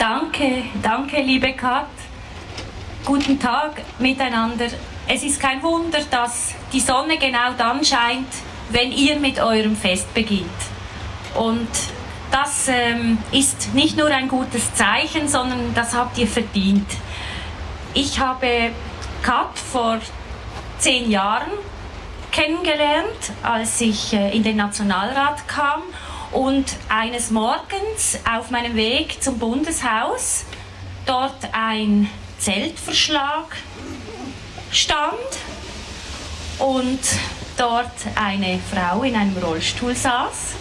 Danke, danke, liebe Kat. Guten Tag miteinander. Es ist kein Wunder, dass die Sonne genau dann scheint, wenn ihr mit eurem Fest beginnt. Und das ähm, ist nicht nur ein gutes Zeichen, sondern das habt ihr verdient. Ich habe Kat vor zehn Jahren kennengelernt, als ich äh, in den Nationalrat kam und eines Morgens auf meinem Weg zum Bundeshaus dort ein Zeltverschlag stand und dort eine Frau in einem Rollstuhl saß,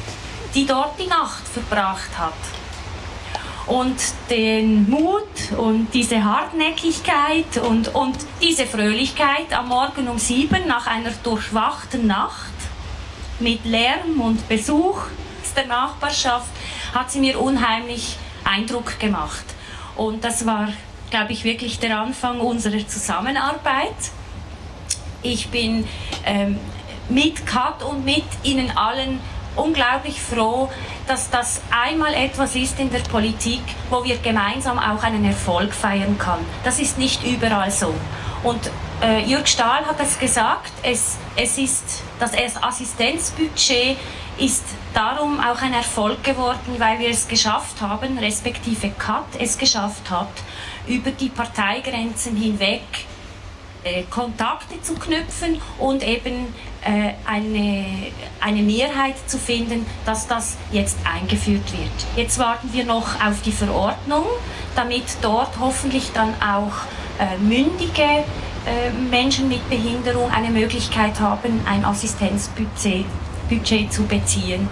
die dort die Nacht verbracht hat. Und den Mut und diese Hartnäckigkeit und, und diese Fröhlichkeit am Morgen um sieben nach einer durchwachten Nacht mit Lärm und Besuch der Nachbarschaft hat sie mir unheimlich Eindruck gemacht. Und das war, glaube ich, wirklich der Anfang unserer Zusammenarbeit. Ich bin ähm, mit Kat und mit Ihnen allen unglaublich froh, dass das einmal etwas ist in der Politik, wo wir gemeinsam auch einen Erfolg feiern können. Das ist nicht überall so. Und äh, Jörg Stahl hat es gesagt, es, es ist das Assistenzbudget ist darum auch ein Erfolg geworden, weil wir es geschafft haben, respektive CAT es geschafft hat, über die Parteigrenzen hinweg äh, Kontakte zu knüpfen und eben eine, eine Mehrheit zu finden, dass das jetzt eingeführt wird. Jetzt warten wir noch auf die Verordnung, damit dort hoffentlich dann auch äh, mündige äh, Menschen mit Behinderung eine Möglichkeit haben, ein Assistenzbudget Budget zu beziehen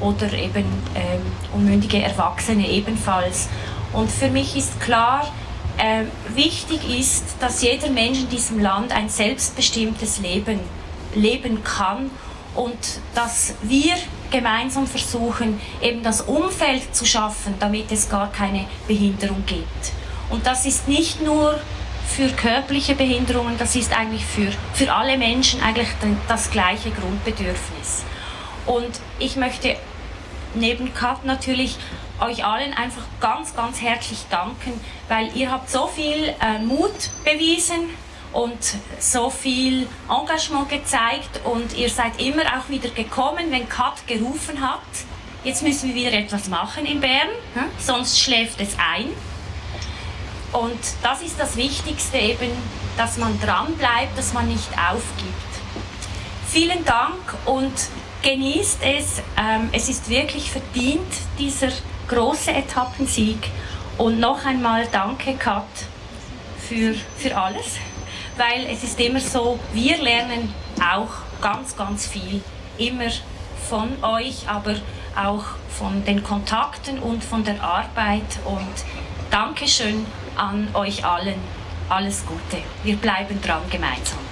oder eben ähm, unmündige Erwachsene ebenfalls. Und für mich ist klar, äh, wichtig ist, dass jeder Mensch in diesem Land ein selbstbestimmtes Leben leben kann und dass wir gemeinsam versuchen, eben das Umfeld zu schaffen, damit es gar keine Behinderung gibt. Und das ist nicht nur für körperliche Behinderungen, das ist eigentlich für, für alle Menschen eigentlich das gleiche Grundbedürfnis. Und ich möchte neben Kat natürlich euch allen einfach ganz, ganz herzlich danken, weil ihr habt so viel äh, Mut bewiesen und so viel Engagement gezeigt und ihr seid immer auch wieder gekommen, wenn Kat gerufen hat. Jetzt müssen wir wieder etwas machen in Bern, hm? sonst schläft es ein. Und das ist das Wichtigste eben, dass man dran bleibt, dass man nicht aufgibt. Vielen Dank und genießt es. Ähm, es ist wirklich verdient, dieser große Etappensieg. Und noch einmal danke, Kat, für, für alles. Weil es ist immer so, wir lernen auch ganz, ganz viel. Immer von euch, aber auch von den Kontakten und von der Arbeit. Und Dankeschön an euch allen. Alles Gute. Wir bleiben dran gemeinsam.